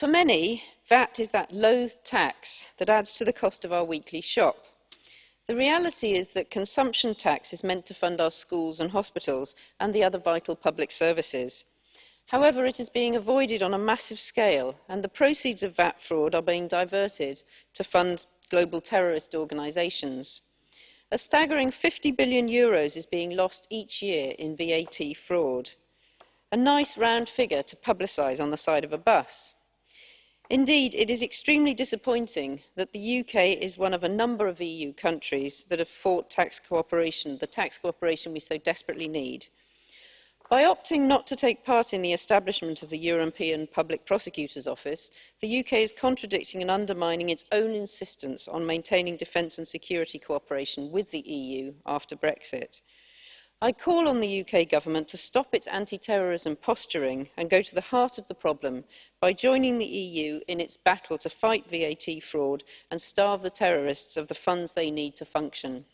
For many, VAT is that loathed tax that adds to the cost of our weekly shop. The reality is that consumption tax is meant to fund our schools and hospitals and the other vital public services. However, it is being avoided on a massive scale and the proceeds of VAT fraud are being diverted to fund global terrorist organisations. A staggering 50 billion euros is being lost each year in VAT fraud. A nice round figure to publicise on the side of a bus. Indeed, it is extremely disappointing that the UK is one of a number of EU countries that have fought tax cooperation, the tax cooperation we so desperately need. By opting not to take part in the establishment of the European Public Prosecutor's Office, the UK is contradicting and undermining its own insistence on maintaining defence and security cooperation with the EU after Brexit. I call on the UK government to stop its anti-terrorism posturing and go to the heart of the problem by joining the EU in its battle to fight VAT fraud and starve the terrorists of the funds they need to function.